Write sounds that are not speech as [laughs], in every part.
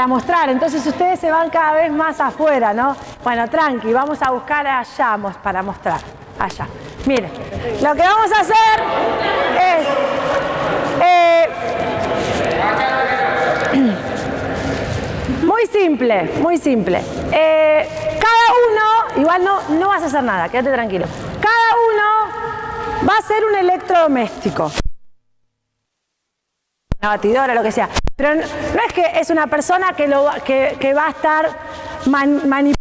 para mostrar. Entonces ustedes se van cada vez más afuera, ¿no? Bueno, tranqui, vamos a buscar allá para mostrar. Allá. Miren, lo que vamos a hacer es... Eh, [clears throat] muy simple, muy simple. Eh, cada uno, igual no, no vas a hacer nada, quédate tranquilo. Cada uno va a ser un electrodoméstico. Una batidora, lo que sea. Pero no, es que es una persona que, lo, que, va a estar manipulando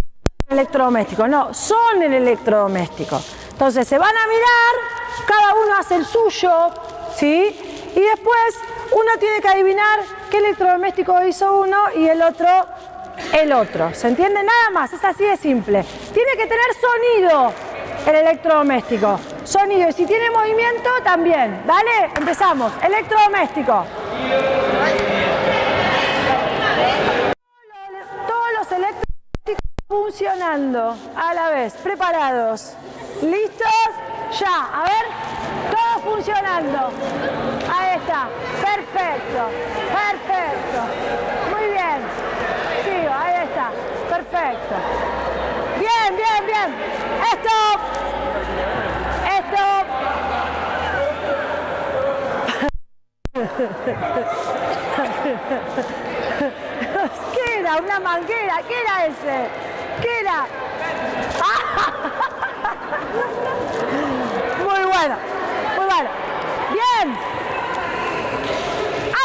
el electrodoméstico, no, son el electrodoméstico. Entonces se van a mirar, cada uno hace el suyo, ¿sí? Y después uno tiene que adivinar qué electrodoméstico hizo uno y el otro el otro. ¿Se entiende? Nada más, es así de simple. Tiene que tener sonido el electrodoméstico. Sonido. Y si tiene movimiento, también. ¿Dale? Empezamos. Electrodoméstico. A la vez. Preparados. ¿Listos? Ya. A ver. Todo funcionando. Ahí está. Perfecto. Perfecto. Muy bien. Sigo. Ahí está. Perfecto. Bien, bien, bien. Esto. [laughs] ¿Qué era? ¿Una manguera? ¿Qué era ese? ¿Qué era? [laughs] Muy bueno, muy bueno. Bien.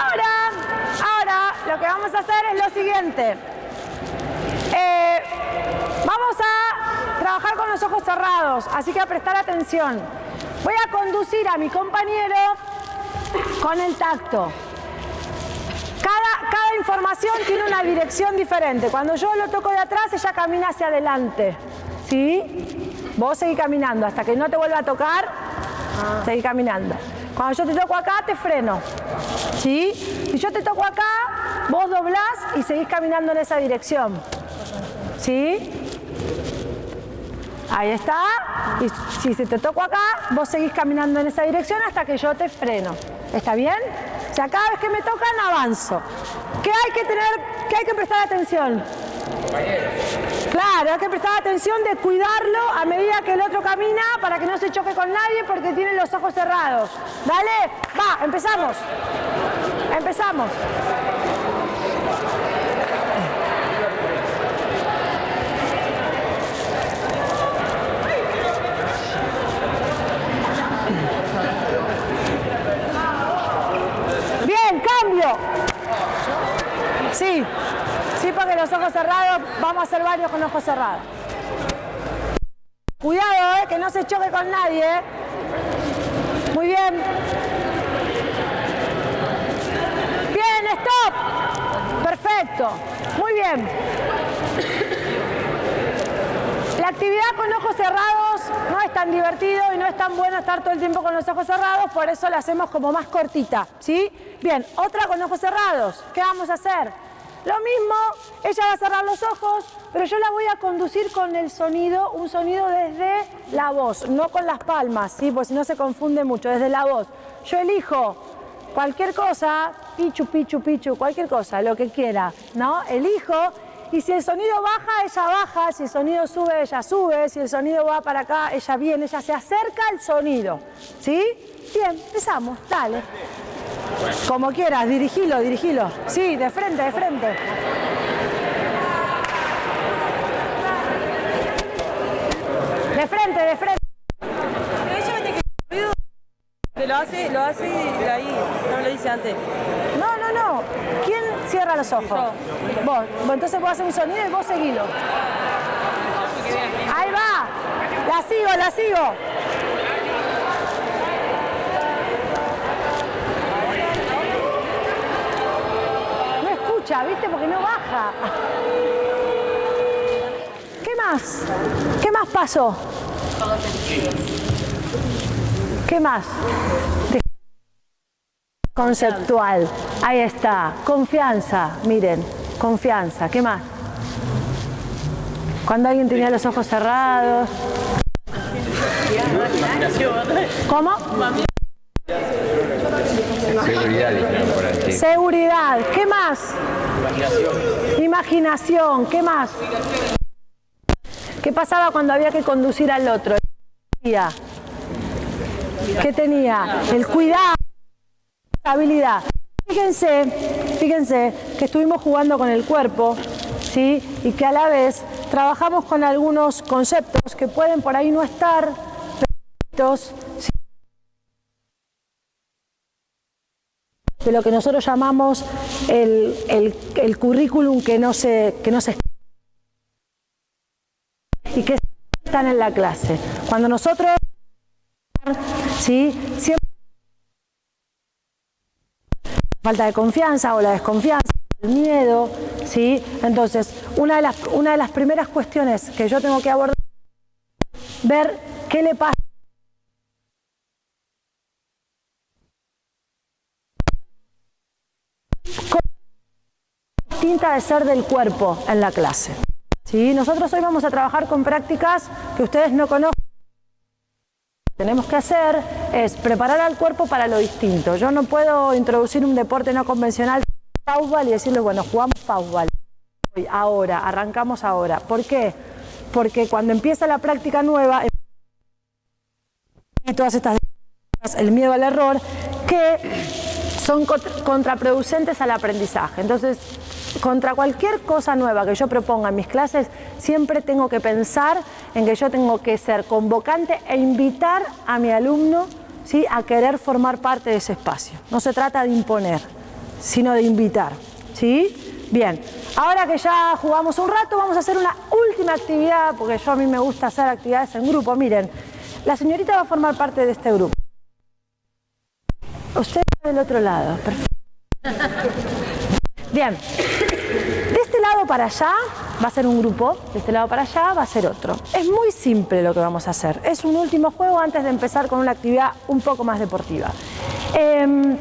Ahora, ahora lo que vamos a hacer es lo siguiente. Eh, vamos a trabajar con los ojos cerrados, así que a prestar atención. Voy a conducir a mi compañero con el tacto. Información tiene una dirección diferente. Cuando yo lo toco de atrás, ella camina hacia adelante. ¿Sí? Vos seguís caminando. Hasta que no te vuelva a tocar, ah. seguís caminando. Cuando yo te toco acá, te freno. ¿Sí? Si yo te toco acá, vos doblás y seguís caminando en esa dirección. ¿Sí? Ahí está. Y si te toco acá, vos seguís caminando en esa dirección hasta que yo te freno. ¿Está bien? O sea, cada vez que me tocan, avanzo. ¿Qué hay que tener, qué hay que prestar atención? Claro, hay que prestar atención de cuidarlo a medida que el otro camina para que no se choque con nadie porque tiene los ojos cerrados. Dale, va, empezamos. Empezamos. cambio. Sí, sí, porque los ojos cerrados, vamos a hacer varios con ojos cerrados. Cuidado, eh, que no se choque con nadie. Eh. Muy bien. Bien, stop. Perfecto. Muy bien. La actividad con ojos cerrados no es tan divertido y no es tan bueno estar todo el tiempo con los ojos cerrados, por eso la hacemos como más cortita, ¿sí? Bien, otra con ojos cerrados. ¿Qué vamos a hacer? Lo mismo, ella va a cerrar los ojos, pero yo la voy a conducir con el sonido, un sonido desde la voz, no con las palmas, ¿sí? Porque si no se confunde mucho, desde la voz. Yo elijo cualquier cosa, pichu, pichu, pichu, cualquier cosa, lo que quiera, ¿no? Elijo y si el sonido baja, ella baja, si el sonido sube, ella sube, si el sonido va para acá, ella viene, ella se acerca al sonido. ¿Sí? Bien, empezamos, dale. Como quieras, dirigilo, dirigilo. Sí, de frente, de frente. De frente, de frente. Lo hace, lo hace ahí, no lo dice antes. No, no, no. ¿Quién cierra los ojos? Vos. Entonces vos haces un sonido y vos seguilo. Ahí va. La sigo, la sigo. No escucha, ¿viste? Porque no baja. ¿Qué más? ¿Qué más pasó? ¿Qué más? Conceptual. Ahí está. Confianza. Miren, confianza. ¿Qué más? Cuando alguien tenía los ojos cerrados. ¿Cómo? Seguridad, Seguridad. ¿Qué más? Imaginación. ¿Qué más? ¿Qué pasaba cuando había que conducir al otro? ¿Qué tenía? El cuidado, habilidad. Fíjense, fíjense que estuvimos jugando con el cuerpo, ¿sí? Y que a la vez trabajamos con algunos conceptos que pueden por ahí no estar de lo que nosotros llamamos el, el, currículum que no se que no se y que están en la clase. Cuando nosotros ¿sí? Siempre falta de confianza o la desconfianza, el miedo, ¿sí? Entonces, una de las, una de las primeras cuestiones que yo tengo que abordar es ver qué le pasa distinta de ser del cuerpo en la clase. ¿Sí? Nosotros hoy vamos a trabajar con prácticas que ustedes no conocen. Tenemos que hacer es preparar al cuerpo para lo distinto. Yo no puedo introducir un deporte no convencional y decirles, bueno, jugamos pausball. Ahora, arrancamos ahora. ¿Por qué? Porque cuando empieza la práctica nueva, y todas estas el miedo al error, que son contraproducentes al aprendizaje. Entonces, contra cualquier cosa nueva que yo proponga en mis clases, siempre tengo que pensar en que yo tengo que ser convocante e invitar a mi alumno ¿sí? a querer formar parte de ese espacio. No se trata de imponer, sino de invitar. ¿sí? Bien, ahora que ya jugamos un rato, vamos a hacer una última actividad, porque yo a mí me gusta hacer actividades en grupo. Miren, la señorita va a formar parte de este grupo. Usted del otro lado, perfecto. Bien, para allá va a ser un grupo, de este lado para allá va a ser otro. Es muy simple lo que vamos a hacer. Es un último juego antes de empezar con una actividad un poco más deportiva. Em,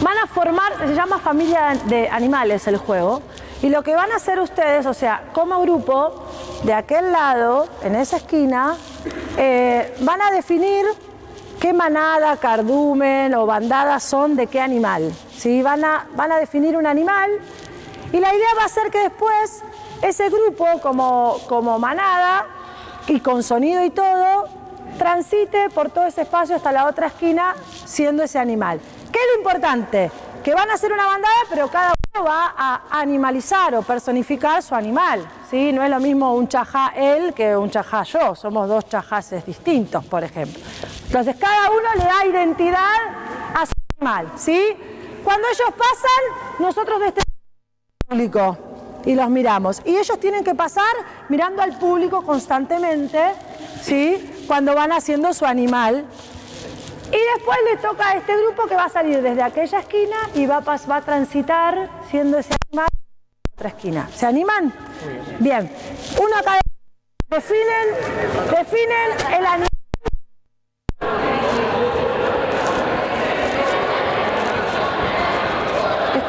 van a formar, se llama familia de animales el juego, y lo que van a hacer ustedes, o sea, como grupo, de aquel lado, en esa esquina, eh, van a definir qué manada, cardumen o bandada son de qué animal. ¿sí? Van, a, van a definir un animal y la idea va a ser que después ese grupo como, como manada y con sonido y todo, transite por todo ese espacio hasta la otra esquina siendo ese animal. ¿Qué es lo importante? Que van a ser una bandada, pero cada uno va a animalizar o personificar su animal. ¿sí? No es lo mismo un chajá él que un chajá yo, somos dos chajases distintos, por ejemplo. Entonces cada uno le da identidad a su animal. ¿sí? Cuando ellos pasan, nosotros de este público y los miramos. Y ellos tienen que pasar mirando al público constantemente, ¿sí? Cuando van haciendo su animal. Y después le toca a este grupo que va a salir desde aquella esquina y va a, va a transitar siendo ese animal a otra esquina. ¿Se animan? Bien. Uno acá definen, definen el animal.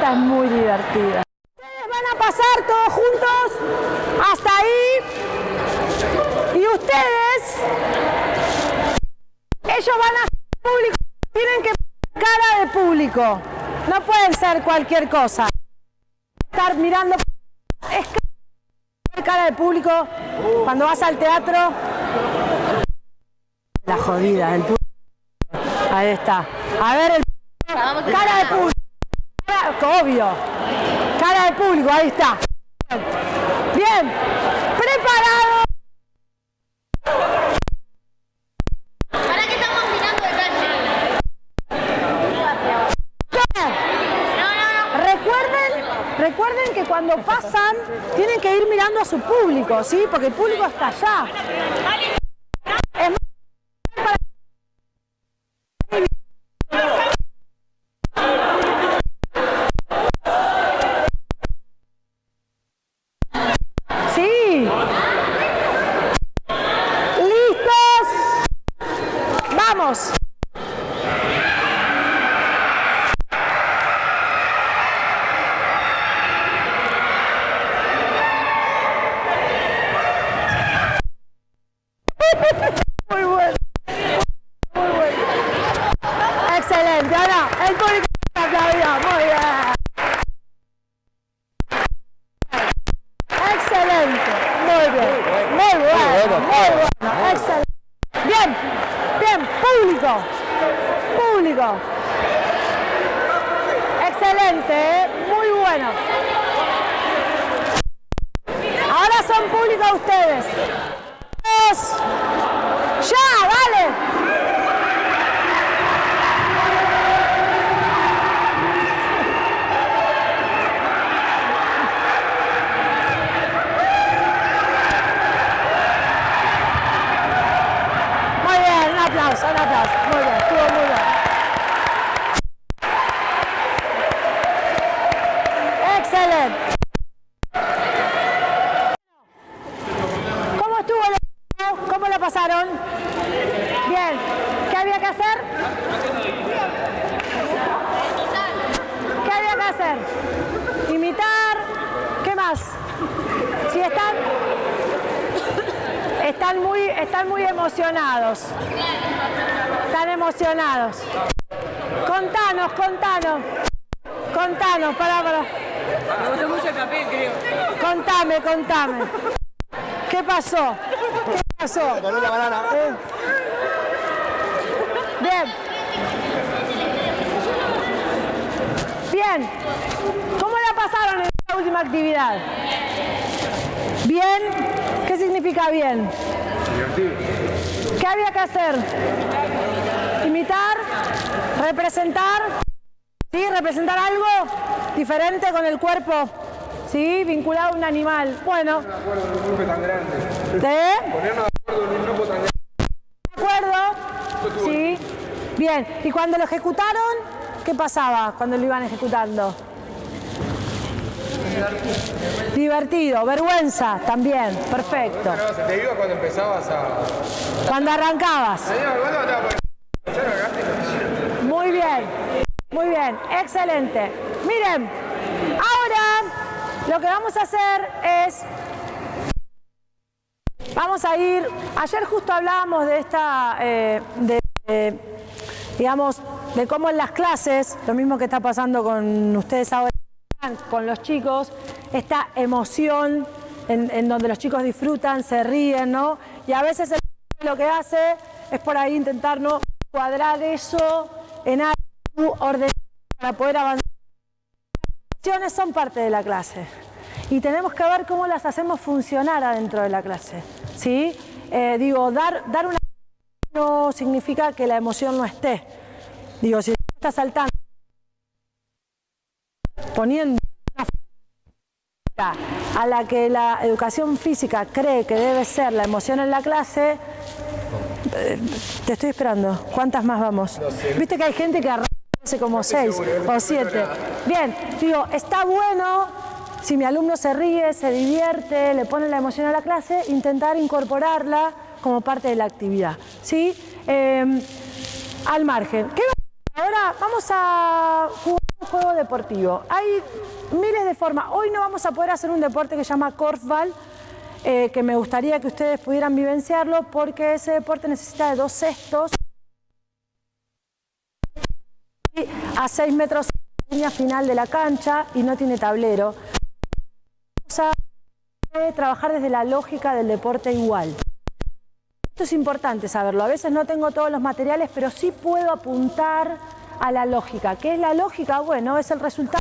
es muy divertida. Pasar todos juntos hasta ahí y ustedes, ellos van a ser público, tienen que cara de público, no pueden ser cualquier cosa. Estar mirando, es cara de público cuando vas al teatro. La jodida del público. Ahí está. A ver, el, cara de público obvio. Cara de público, ahí está. Bien, preparado. ¿Para qué estamos mirando de Recuerden, recuerden que cuando pasan tienen que ir mirando a su público, ¿sí? Porque el público está allá. Están muy, están muy emocionados. Están emocionados. Contanos, contanos. Contanos. Me gustó mucho el papel, creo. Contame, contame. ¿Qué pasó? ¿Qué pasó? Eh. Bien. Bien. ¿Cómo la pasaron en esta última actividad? ¿Bien? ¿Qué significa bien? ¿Qué había que hacer? ¿Imitar? ¿Representar? ¿Sí? ¿Representar algo diferente con el cuerpo? ¿Sí? Vinculado a un animal. Bueno. ¿De? ¿De acuerdo? Sí. Bien. ¿Y cuando lo ejecutaron? ¿Qué pasaba cuando lo iban ejecutando? Divertido. Vergüenza también. Perfecto. Te iba cuando empezabas a... Cuando arrancabas. Muy bien, muy bien, excelente. Miren, ahora lo que vamos a hacer es, vamos a ir, ayer justo hablábamos de esta, eh, de, de, digamos, de cómo en las clases, lo mismo que está pasando con ustedes ahora, con los chicos, esta emoción en, en donde los chicos disfrutan, se ríen, ¿no? Y a veces el lo que hace es por ahí intentar no cuadrar eso en algo ordenado para poder avanzar. Las emociones son parte de la clase y tenemos que ver cómo las hacemos funcionar adentro de la clase. ¿sí? Eh, digo, dar, dar una no significa que la emoción no esté. Digo, si está saltando, poniendo una a la que la educación física cree que debe ser la emoción en la clase, eh, te estoy esperando. ¿Cuántas más vamos? Viste que hay gente que arranca como seis o siete. Bien, digo, está bueno si mi alumno se ríe, se divierte, le pone la emoción a la clase, intentar incorporarla como parte de la actividad. ¿Sí? Eh, al margen. ¿Qué Ahora vamos a jugar juego deportivo. Hay miles de formas. Hoy no vamos a poder hacer un deporte que se llama korfball, eh, que me gustaría que ustedes pudieran vivenciarlo porque ese deporte necesita de dos cestos a 6 metros de la línea final de la cancha y no tiene tablero. Vamos a trabajar desde la lógica del deporte igual. Esto es importante saberlo. A veces no tengo todos los materiales, pero sí puedo apuntar a la lógica. ¿Qué es la lógica? Bueno, es el resultado,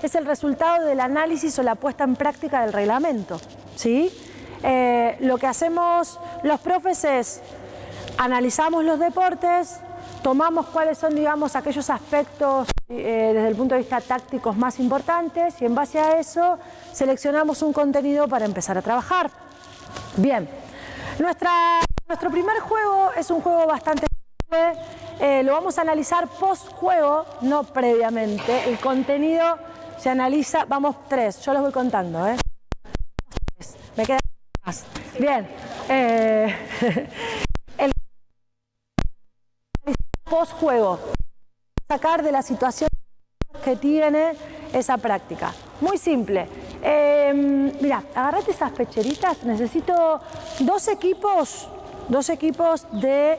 es el resultado del análisis o la puesta en práctica del reglamento. ¿sí? Eh, lo que hacemos los profes es analizamos los deportes, tomamos cuáles son, digamos, aquellos aspectos eh, desde el punto de vista tácticos más importantes y en base a eso seleccionamos un contenido para empezar a trabajar. Bien, nuestro primer juego es un juego bastante eh, lo vamos a analizar post juego, no previamente. El contenido se analiza, vamos tres, yo los voy contando, ¿eh? Me queda más. Bien. Eh, [laughs] el post juego, sacar de la situación que tiene esa práctica. Muy simple. Eh, mira, agarrate esas pecheritas. Necesito dos equipos, dos equipos de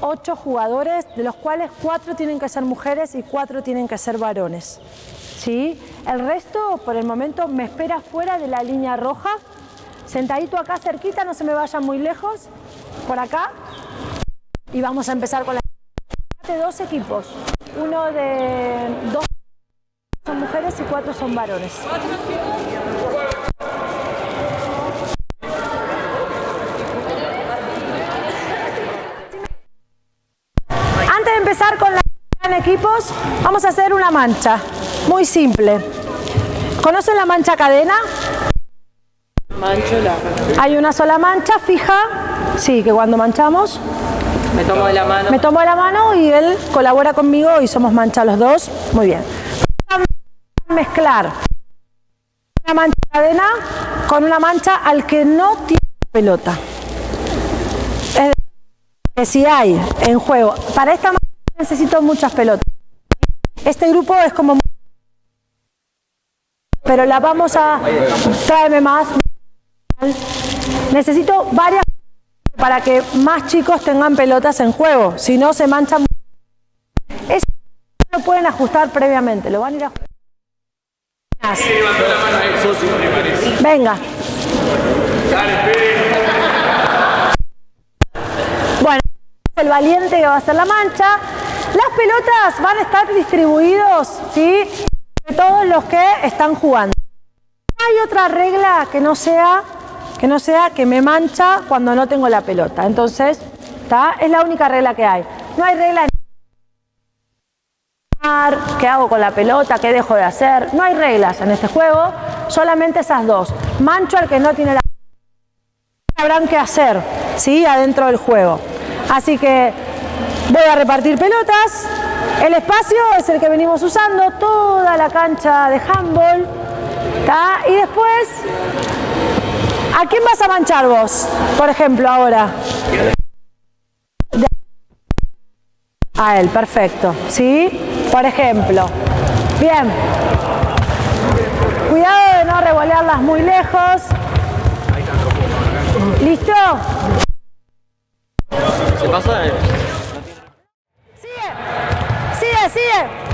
ocho jugadores, de los cuales cuatro tienen que ser mujeres y cuatro tienen que ser varones. ¿Sí? El resto, por el momento, me espera fuera de la línea roja. Sentadito acá cerquita, no se me vayan muy lejos. Por acá. Y vamos a empezar con la... Dos equipos. Uno de dos son mujeres y cuatro son varones. Antes de empezar con la en equipos, vamos a hacer una mancha, muy simple. ¿Conocen la mancha cadena? Mancho. Hay una sola mancha fija, sí, que cuando manchamos Me tomo de la mano. me tomo la mano y él colabora conmigo y somos mancha los dos. Muy bien. Mezclar una mancha cadena con una mancha al que no tiene pelota. Es decir, que si hay en juego, para esta mancha necesito muchas pelotas. Este grupo es como pero la vamos a... Tráeme más. Necesito varias para que más chicos tengan pelotas en juego, si no se manchan. Eso lo pueden ajustar previamente, lo van a ir a Venga. Bueno, el valiente que va a hacer la mancha. Las pelotas van a estar distribuidos, ¿sí? De todos los que están jugando. Hay otra regla que no sea que no sea que me mancha cuando no tengo la pelota. Entonces, ¿está? Es la única regla que hay. No hay regla en qué hago con la pelota, qué dejo de hacer. No hay reglas en este juego, solamente esas dos. Mancho al que no tiene la sabrán qué hacer, ¿sí? Adentro del juego. Así que voy a repartir pelotas. El espacio es el que venimos usando, toda la cancha de handball. ¿está? Y después, ¿a quién vas a manchar vos? Por ejemplo, ahora. A él, perfecto. ¿Sí? Por ejemplo. Bien. Cuidado de no revolearlas muy lejos. ¿Listo? Se pasa. Sigue, sigue.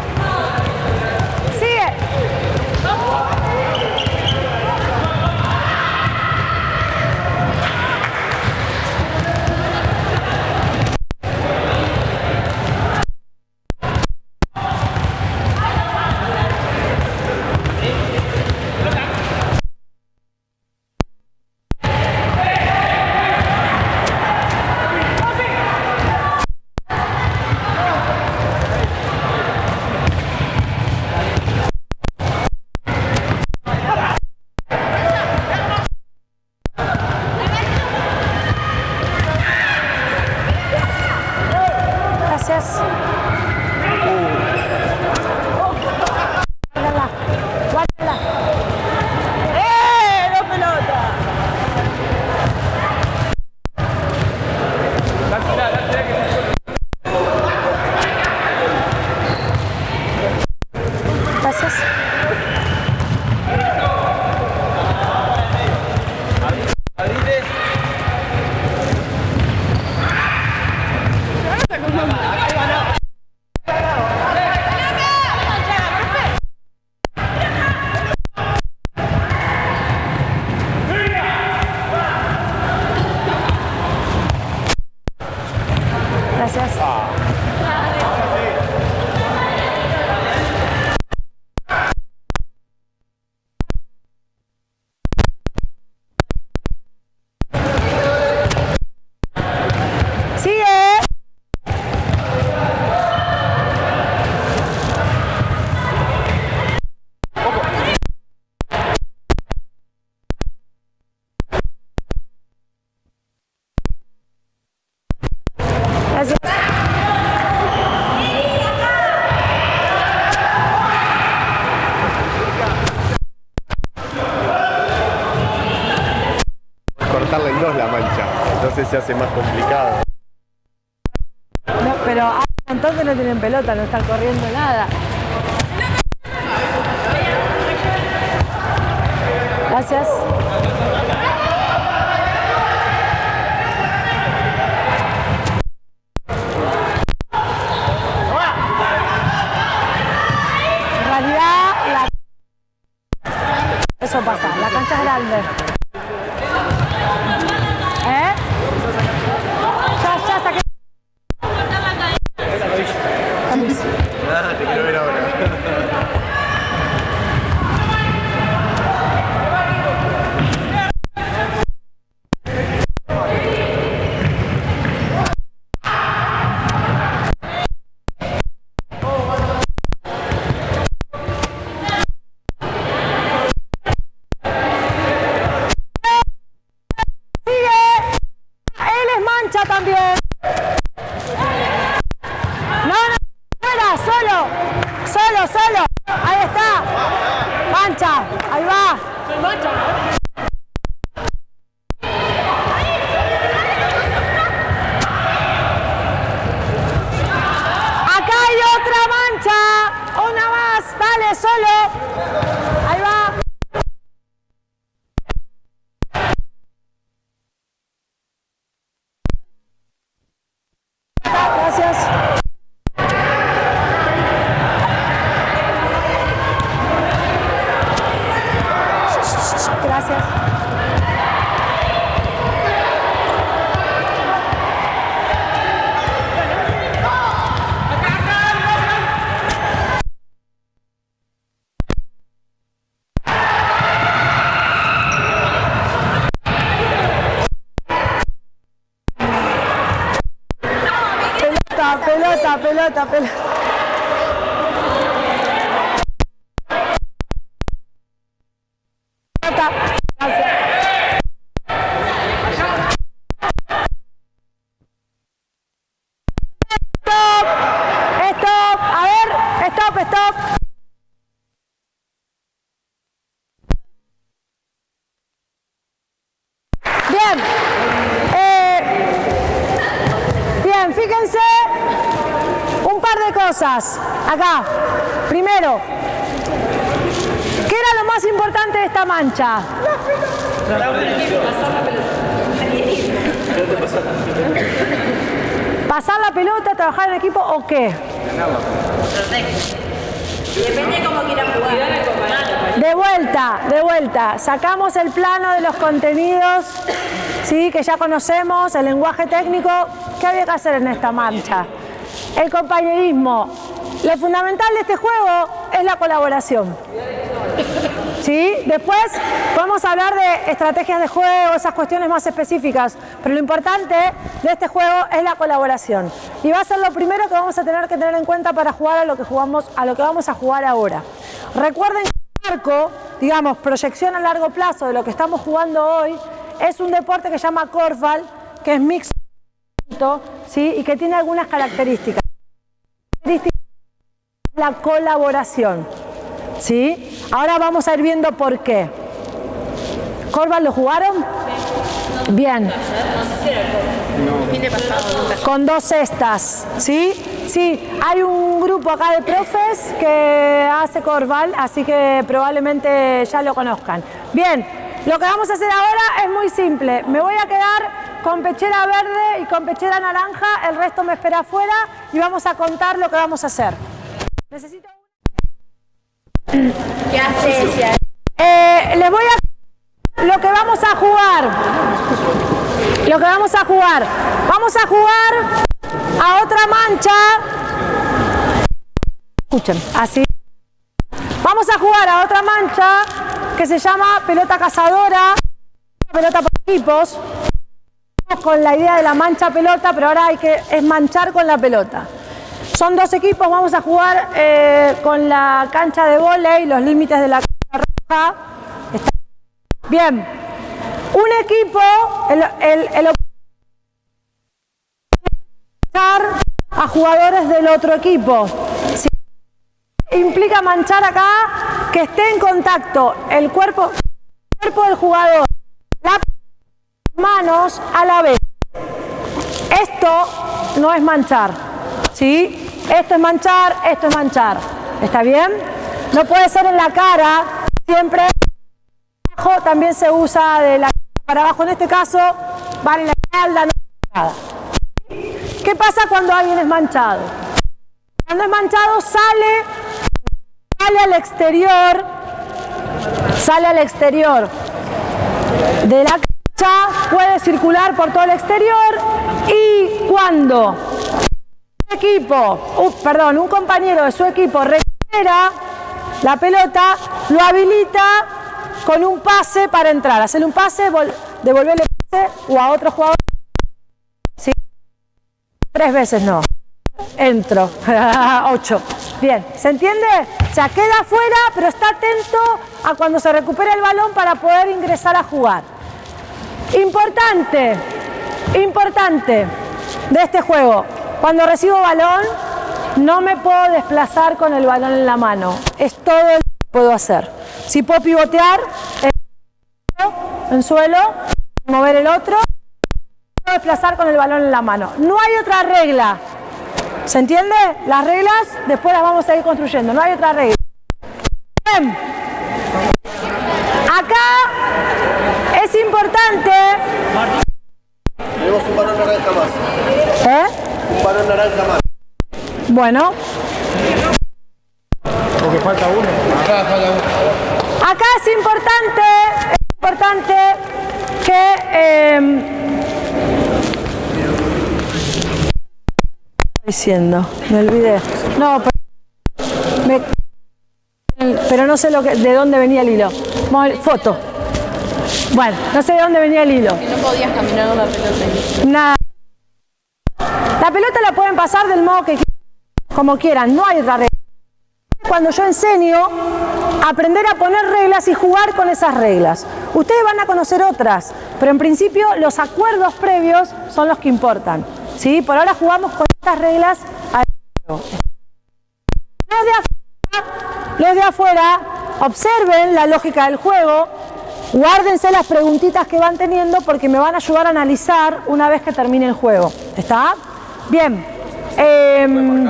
Se hace más complicado. No, pero ah, entonces no tienen pelota, no están corriendo pelota, pelota, pelota. Pelota. Gracias. Stop, stop, a ver, stop, stop. Bien. Eh, Bien, fíjense un par de cosas. Acá. Primero, ¿qué era lo más importante ¿Pasar la pelota, trabajar en equipo o qué? De vuelta, de vuelta. Sacamos el plano de los contenidos, ¿sí? que ya conocemos, el lenguaje técnico. ¿Qué había que hacer en esta marcha? El compañerismo. Lo fundamental de este juego es la colaboración. ¿Sí? Después podemos hablar de estrategias de juego, esas cuestiones más específicas, pero lo importante de este juego es la colaboración. Y va a ser lo primero que vamos a tener que tener en cuenta para jugar a lo que jugamos, a lo que vamos a jugar ahora. Recuerden que el arco, digamos, proyección a largo plazo de lo que estamos jugando hoy, es un deporte que se llama Korfball, que es mixto, ¿sí? y que tiene algunas características. La colaboración. ¿Sí? Ahora vamos a ir viendo por qué. ¿Corval lo jugaron? Bien. Con dos cestas, ¿sí? Sí, hay un grupo acá de profes que hace Corval, así que probablemente ya lo conozcan. Bien, lo que vamos a hacer ahora es muy simple. Me voy a quedar con pechera verde y con pechera naranja, el resto me espera afuera y vamos a contar lo que vamos a hacer. Necesito... ¿Qué haces? Eh, les voy a... Lo que vamos a jugar. Lo que vamos a jugar. Vamos a jugar a otra mancha. Escuchen, así. Vamos a jugar a otra mancha que se llama pelota cazadora. Pelota por equipos. Con la idea de la mancha pelota, pero ahora hay que es manchar con la pelota. Son dos equipos, vamos a jugar eh, con la cancha de volei, los límites de la cancha roja. Bien, un equipo, el, el, el a jugadores del otro equipo. Implica manchar acá que esté en contacto el cuerpo, el cuerpo del jugador, las manos a la vez. Esto no es manchar, ¿sí? Esto es manchar, esto es manchar. ¿Está bien? No puede ser en la cara, siempre abajo también se usa de la cara para abajo. En este caso, vale en la espalda, no. ¿Qué pasa cuando alguien es manchado? Cuando es manchado sale, sale al exterior, sale al exterior de la cancha, puede circular por todo el exterior y cuando equipo, uh, perdón, un compañero de su equipo recupera la pelota, lo habilita con un pase para entrar. Hacerle un pase, vol- devolverle pase o a otro jugador. Sí. Tres veces no. Entro. [laughs] Ocho. Bien, ¿se entiende? O sea, queda afuera, pero está atento a cuando se recupere el balón para poder ingresar a jugar. Importante, importante de este juego. Cuando recibo balón, no me puedo desplazar con el balón en la mano. Es todo lo que puedo hacer. Si puedo pivotear en suelo, mover el otro, puedo desplazar con el balón en la mano. No hay otra regla. ¿Se entiende? Las reglas después las vamos a ir construyendo. No hay otra regla. Bien. una naranja más. Bueno. Porque falta uno. Acá falta uno. Acá es importante, es importante que... Eh, diciendo, me olvidé. No, pero, me, pero no sé lo que, de dónde venía el hilo. Foto. Bueno, no sé de dónde venía el hilo. Que no podías caminar con pelota. Nada pasar del modo que quieran, como quieran, no hay otra regla. Cuando yo enseño, aprender a poner reglas y jugar con esas reglas. Ustedes van a conocer otras, pero en principio los acuerdos previos son los que importan. ¿sí? Por ahora jugamos con estas reglas. Los de afuera, los de afuera observen la lógica del juego, guárdense las preguntitas que van teniendo porque me van a ayudar a analizar una vez que termine el juego. ¿Está? Bien. Em,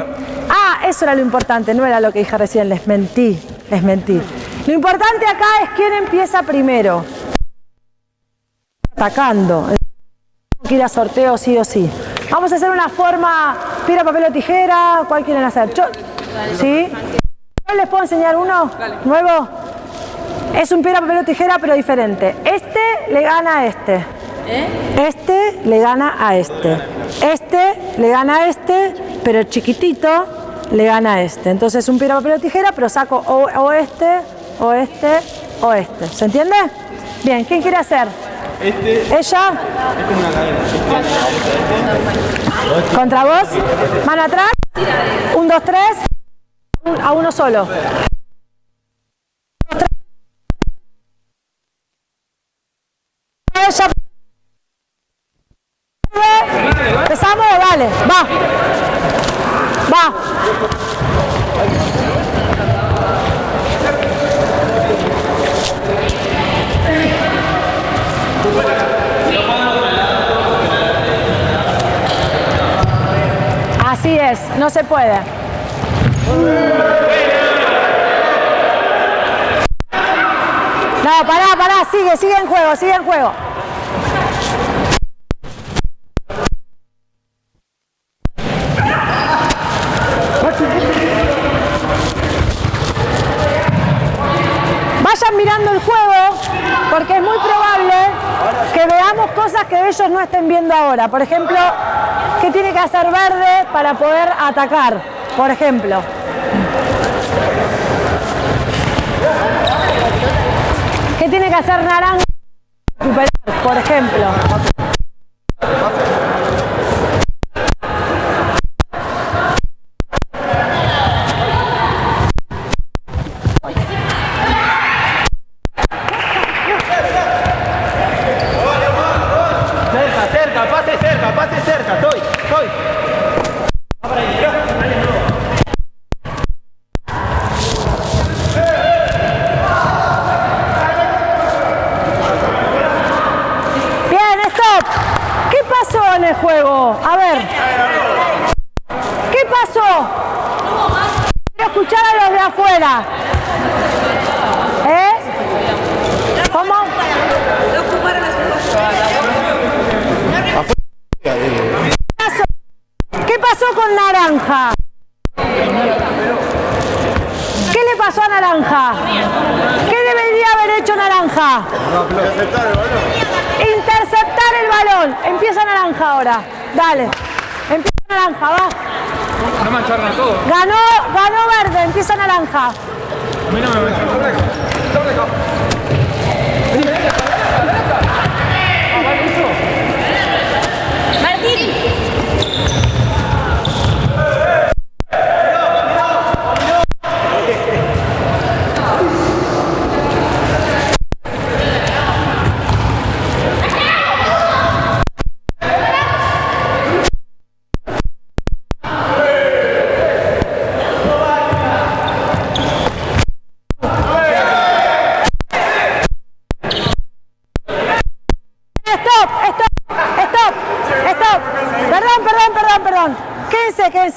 ah, eso era lo importante, no era lo que dije recién, les mentí, les mentí. Lo importante acá es quién empieza primero. Atacando. Que ir a sorteo sí o sí. Vamos a hacer una forma piedra, papel o tijera. ¿Cuál quieren hacer? Yo- ¿Sí? ¿Yo les puedo enseñar uno nuevo? Es un piedra, papel o tijera, pero diferente. Este le gana a este. Este le gana a este. Este le gana a este, pero el chiquitito le gana a este. Entonces un piedra, papel o tijera, pero saco o, o este, o este, o este. ¿Se entiende? Bien, ¿quién quiere hacer? ¿Ella? ¿Contra vos? ¿Mano atrás? Un, dos, tres. A uno solo. Ella. ¿Empezamos? Dale, va. Va. Así es, no se puede. No, pará, pará, sigue, sigue en juego, sigue en juego. Vayan mirando el juego porque es muy probable que veamos cosas que ellos no estén viendo ahora. Por ejemplo, ¿qué tiene que hacer verde para poder atacar? Por ejemplo. ¿Qué tiene que hacer naranja? para recuperar, Por ejemplo.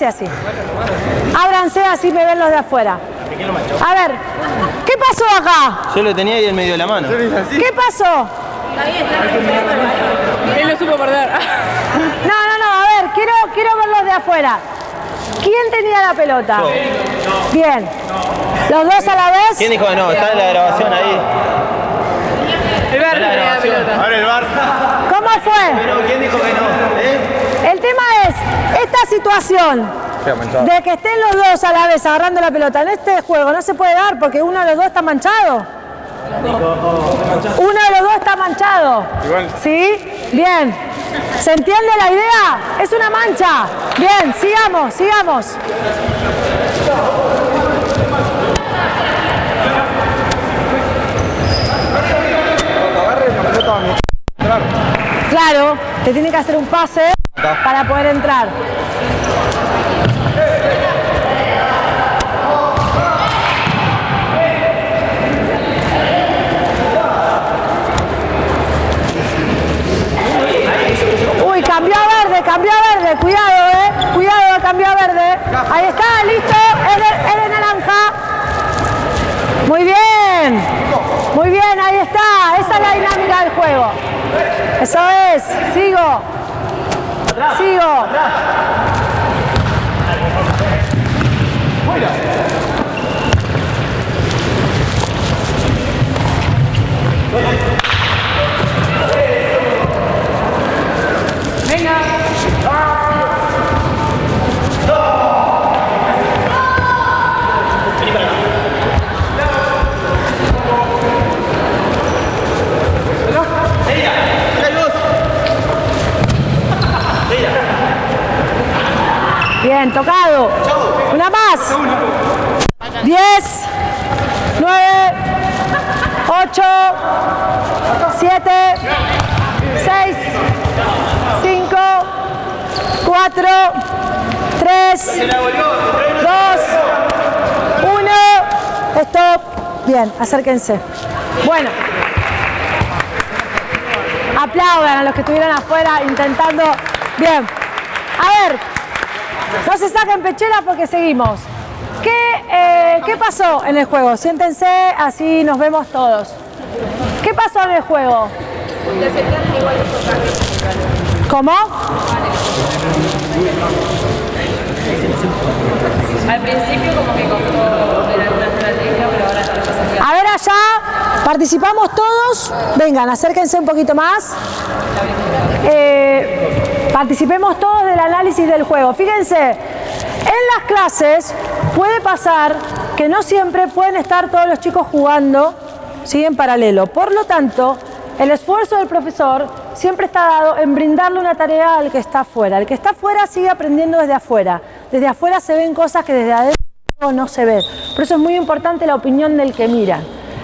Así. Ábranse así me ven los de afuera. A ver, ¿qué pasó acá? Yo lo tenía ahí en medio de la mano. ¿Qué pasó? Él lo supo perder. No, no, no, a ver, quiero, quiero verlos de afuera. ¿Quién tenía la pelota? Bien. ¿Los dos a la vez? ¿Quién dijo que no? Está en la grabación ahí. El verde tenía la pelota. Ahora el bar. ¿Cómo fue? ¿quién dijo que no? ¿Eh? El tema es, esta situación de que estén los dos a la vez agarrando la pelota en este juego no se puede dar porque uno de los dos está manchado. Uno de los dos está manchado. ¿Sí? Bien. ¿Se entiende la idea? Es una mancha. Bien, sigamos, sigamos. Claro, te tiene que hacer un pase para poder entrar. Uy, cambió verde, cambió verde, cuidado, eh. Cuidado, cambió verde. Ahí está, listo, es es naranja. Muy bien, muy bien, ahí está. Esa es la dinámica del juego. Eso es, sigo. Sigo. Bien, tocado. Una más. 10, 9, 8, 7, 6, 5, 4, 3, 2, 1. Stop. Bien, acérquense. Bueno. Aplaudan a los que estuvieron afuera intentando. Bien. A ver, no se saquen pechera porque seguimos. ¿Qué, eh, ¿Qué pasó en el juego? Siéntense, así nos vemos todos. ¿Qué pasó en el juego? ¿Cómo? Al principio como que costó ver alguna estrategia, pero ahora está. A ver allá, participamos todos. Vengan, acérquense un poquito más. Eh, participemos todos del análisis del juego. Fíjense, en las clases puede pasar que no siempre pueden estar todos los chicos jugando ¿sí? en paralelo. Por lo tanto, el esfuerzo del profesor siempre está dado en brindarle una tarea al que está afuera. El que está afuera sigue aprendiendo desde afuera. Desde afuera se ven cosas que desde adentro no se ven. Por eso es muy importante la opinión del que mira.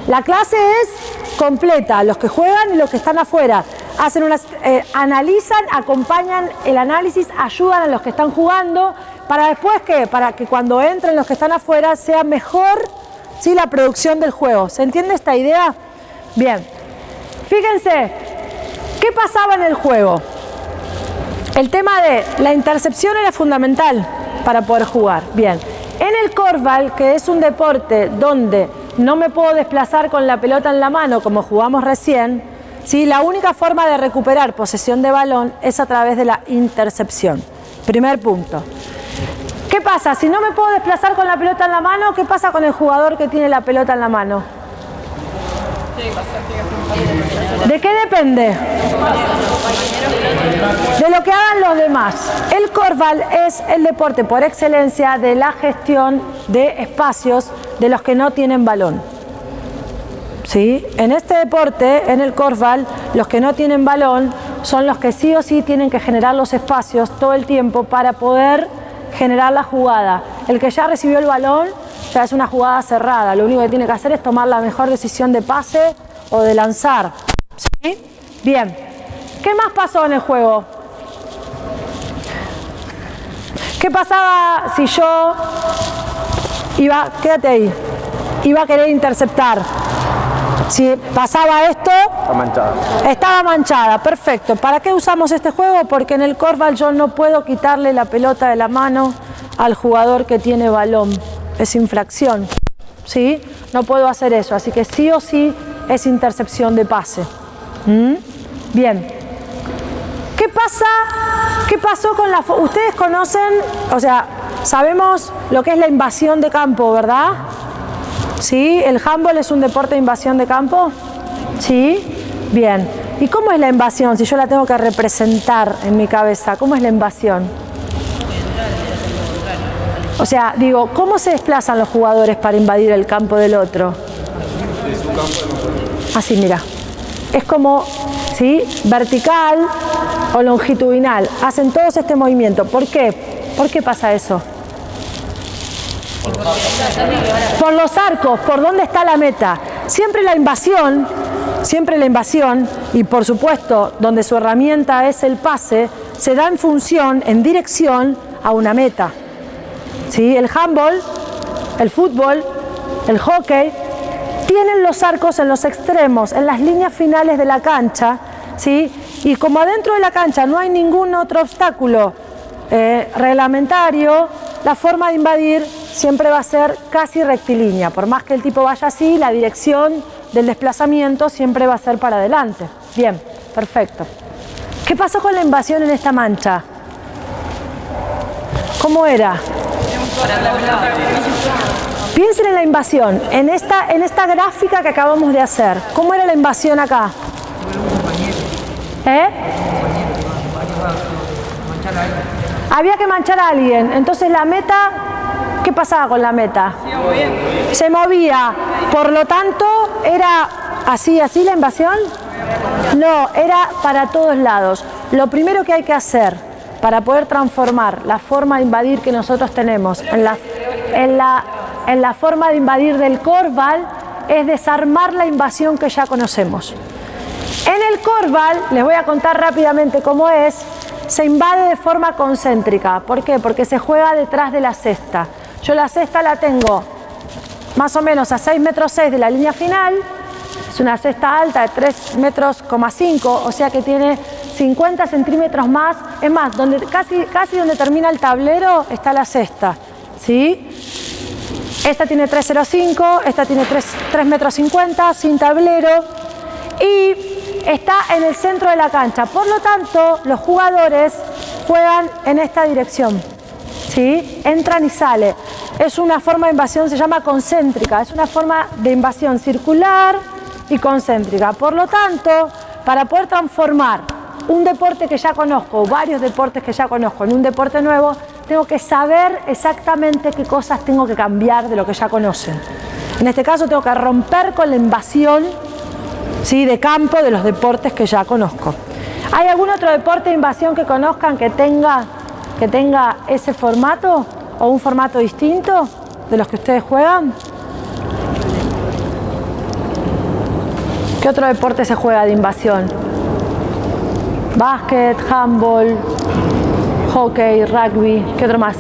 La clase es completa, los que juegan y los que están afuera. Hacen unas, eh, analizan, acompañan el análisis, ayudan a los que están jugando, para después que, para que cuando entren los que están afuera sea mejor ¿sí? la producción del juego. ¿Se entiende esta idea? Bien. Fíjense, ¿qué pasaba en el juego? El tema de la intercepción era fundamental para poder jugar. Bien. En el Corval, que es un deporte donde no me puedo desplazar con la pelota en la mano como jugamos recién, ¿sí? la única forma de recuperar posesión de balón es a través de la intercepción. Primer punto. ¿Qué pasa? Si no me puedo desplazar con la pelota en la mano, ¿qué pasa con el jugador que tiene la pelota en la mano? ¿De qué depende? De lo que hagan los demás. El Corval es el deporte por excelencia de la gestión de espacios de los que no tienen balón. ¿Sí? En este deporte, en el Corval, los que no tienen balón son los que sí o sí tienen que generar los espacios todo el tiempo para poder generar la jugada. El que ya recibió el balón ya es una jugada cerrada. Lo único que tiene que hacer es tomar la mejor decisión de pase o de lanzar. ¿Sí? Bien. ¿Qué más pasó en el juego? ¿Qué pasaba si yo iba, quédate ahí, iba a querer interceptar? Si pasaba esto, Está manchada. estaba manchada, perfecto. ¿Para qué usamos este juego? Porque en el Corval yo no puedo quitarle la pelota de la mano al jugador que tiene balón. Es infracción, ¿sí? No puedo hacer eso, así que sí o sí es intercepción de pase. ¿Mm? Bien. ¿Qué pasa? ¿Qué pasó con la... Ustedes conocen, o sea, sabemos lo que es la invasión de campo, ¿verdad? ¿Sí? ¿El handball es un deporte de invasión de campo? ¿Sí? Bien. ¿Y cómo es la invasión? Si yo la tengo que representar en mi cabeza, ¿cómo es la invasión? O sea, digo, ¿cómo se desplazan los jugadores para invadir el campo del otro? Así, mira. Es como, ¿sí? Vertical o longitudinal. Hacen todos este movimiento. ¿Por qué? ¿Por qué pasa eso? Por los arcos, por dónde está la meta. Siempre la invasión, siempre la invasión, y por supuesto, donde su herramienta es el pase, se da en función, en dirección a una meta. ¿Sí? El handball, el fútbol, el hockey, tienen los arcos en los extremos, en las líneas finales de la cancha, ¿sí? y como adentro de la cancha no hay ningún otro obstáculo eh, reglamentario, la forma de invadir siempre va a ser casi rectilínea, por más que el tipo vaya así, la dirección del desplazamiento siempre va a ser para adelante. Bien, perfecto. ¿Qué pasó con la invasión en esta mancha? ¿Cómo era? Piensen en la invasión, en esta, en esta gráfica que acabamos de hacer. ¿Cómo era la invasión acá? ¿Eh? Había que manchar a alguien. Entonces la meta, ¿qué pasaba con la meta? Se movía. Por lo tanto, ¿era así, así la invasión? No, era para todos lados. Lo primero que hay que hacer para poder transformar la forma de invadir que nosotros tenemos en la, en la, en la forma de invadir del Corval es desarmar la invasión que ya conocemos. En el Corval, les voy a contar rápidamente cómo es, se invade de forma concéntrica. ¿Por qué? Porque se juega detrás de la cesta. Yo la cesta la tengo más o menos a 6 metros 6 de la línea final, es una cesta alta de 3 metros, 5, o sea que tiene 50 centímetros más. Es más, donde, casi, casi donde termina el tablero está la cesta. ¿sí? Esta tiene 3,05, esta tiene 3, 3 metros 50, sin tablero. Y está en el centro de la cancha. Por lo tanto, los jugadores juegan en esta dirección. ¿sí? Entran y salen. Es una forma de invasión, se llama concéntrica. Es una forma de invasión circular y concéntrica. Por lo tanto, para poder transformar un deporte que ya conozco, varios deportes que ya conozco en un deporte nuevo, tengo que saber exactamente qué cosas tengo que cambiar de lo que ya conocen. En este caso tengo que romper con la invasión ¿sí? de campo de los deportes que ya conozco. ¿Hay algún otro deporte de invasión que conozcan que tenga, que tenga ese formato o un formato distinto de los que ustedes juegan? ¿Qué otro deporte se juega de invasión? Básquet, handball, hockey, rugby, ¿qué otro más?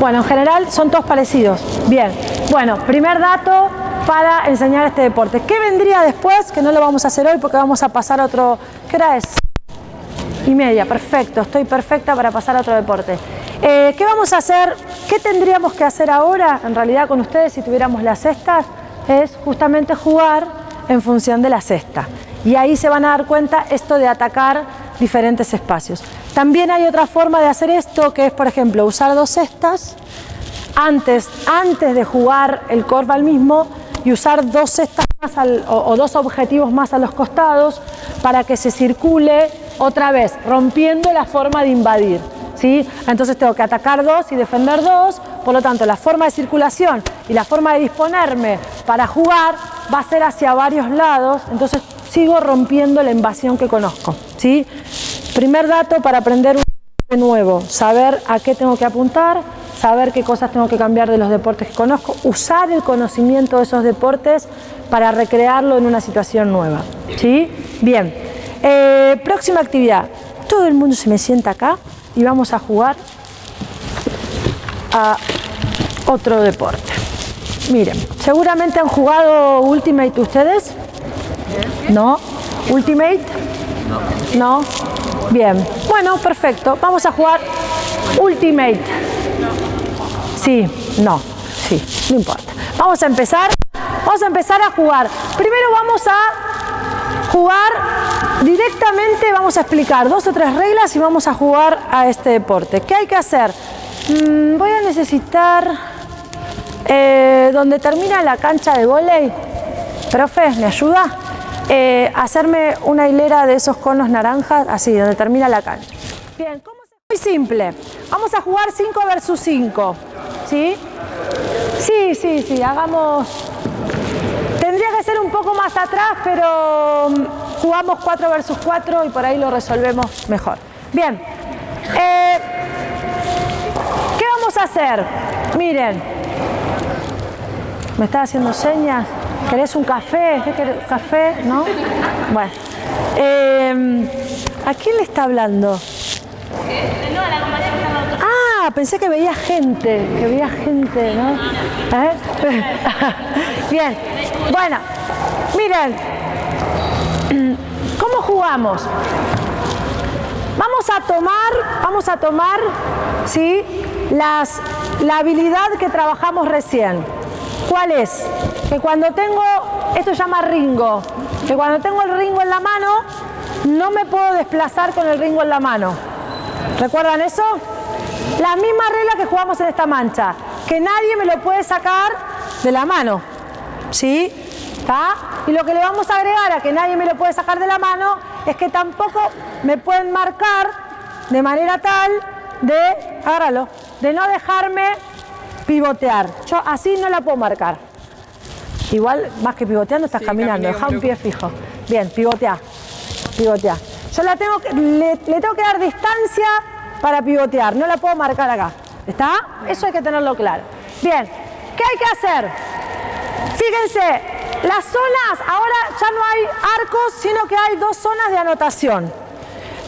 Bueno, en general son todos parecidos. Bien, bueno, primer dato para enseñar este deporte. ¿Qué vendría después? Que no lo vamos a hacer hoy porque vamos a pasar otro... ¿Qué hora es? Y media, perfecto, estoy perfecta para pasar a otro deporte. Eh, ¿Qué vamos a hacer? ¿Qué tendríamos que hacer ahora, en realidad, con ustedes si tuviéramos las cestas? Es justamente jugar en función de la cesta. Y ahí se van a dar cuenta esto de atacar diferentes espacios. También hay otra forma de hacer esto, que es, por ejemplo, usar dos cestas antes, antes de jugar el corval mismo y usar dos cestas más al, o, o dos objetivos más a los costados para que se circule otra vez, rompiendo la forma de invadir. ¿sí? Entonces tengo que atacar dos y defender dos, por lo tanto la forma de circulación y la forma de disponerme para jugar va a ser hacia varios lados, entonces sigo rompiendo la invasión que conozco. ¿sí? Primer dato para aprender un nuevo, saber a qué tengo que apuntar, saber qué cosas tengo que cambiar de los deportes que conozco, usar el conocimiento de esos deportes para recrearlo en una situación nueva. ¿sí? Bien, eh, próxima actividad. Todo el mundo se me sienta acá y vamos a jugar a otro deporte. Miren, seguramente han jugado Ultimate ustedes. ¿No? ¿Ultimate? No. Bien. Bueno, perfecto. Vamos a jugar Ultimate. Sí, no, sí, no importa. Vamos a empezar. Vamos a empezar a jugar. Primero vamos a jugar directamente, vamos a explicar dos o tres reglas y vamos a jugar a este deporte. ¿Qué hay que hacer? Mm, voy a necesitar eh, donde termina la cancha de volei. Profe, ¿me ayuda? Eh, hacerme una hilera de esos conos naranjas, así, donde termina la cancha. Bien, ¿cómo Muy simple. Vamos a jugar 5 versus 5. ¿Sí? Sí, sí, sí. Hagamos... Tendría que ser un poco más atrás, pero mm, jugamos 4 versus 4 y por ahí lo resolvemos mejor. Bien. Eh, ¿Qué vamos a hacer? Miren. ¿Me está haciendo señas? ¿Querés un café? ¿Qué querés? ¿Café? ¿No? Bueno. Eh, ¿A quién le está hablando? Ah, pensé que veía gente, que veía gente, ¿no? ¿Eh? [laughs] Bien, bueno, miren, ¿cómo jugamos? Vamos a tomar, vamos a tomar, ¿sí? Las, la habilidad que trabajamos recién. ¿Cuál es? Que cuando tengo, esto se llama ringo, que cuando tengo el ringo en la mano, no me puedo desplazar con el ringo en la mano. ¿Recuerdan eso? La misma regla que jugamos en esta mancha, que nadie me lo puede sacar de la mano. ¿Sí? ¿Está? Y lo que le vamos a agregar a que nadie me lo puede sacar de la mano es que tampoco me pueden marcar de manera tal de, agárralo, de no dejarme pivotear. Yo así no la puedo marcar. Igual, más que pivoteando, estás caminando, deja un pie fijo. Bien, pivotea, pivotea. Yo la tengo, que- le, le tengo que dar distancia para pivotear, no la puedo marcar acá. ¿Está? Eso hay que tenerlo claro. Bien, ¿qué hay que hacer? Fíjense, las zonas, ahora ya no hay arcos, sino que hay dos zonas de anotación.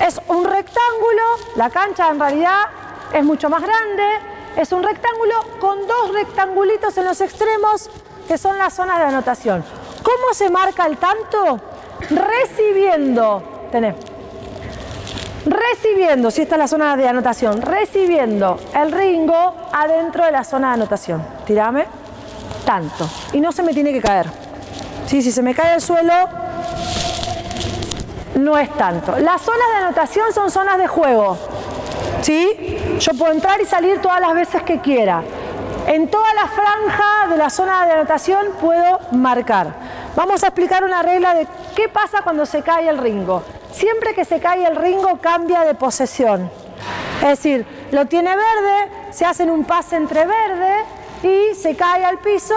Es un rectángulo, la cancha en realidad es mucho más grande, es un rectángulo con dos rectangulitos en los extremos que son las zonas de anotación. ¿Cómo se marca el tanto? Recibiendo, tenés, recibiendo, si esta es la zona de anotación, recibiendo el ringo adentro de la zona de anotación. Tirame, tanto. Y no se me tiene que caer. Sí, si se me cae al suelo, no es tanto. Las zonas de anotación son zonas de juego. ¿Sí? Yo puedo entrar y salir todas las veces que quiera. En toda la franja de la zona de anotación puedo marcar. Vamos a explicar una regla de qué pasa cuando se cae el ringo. Siempre que se cae el ringo cambia de posesión. Es decir, lo tiene verde, se hacen un pase entre verde y se cae al piso.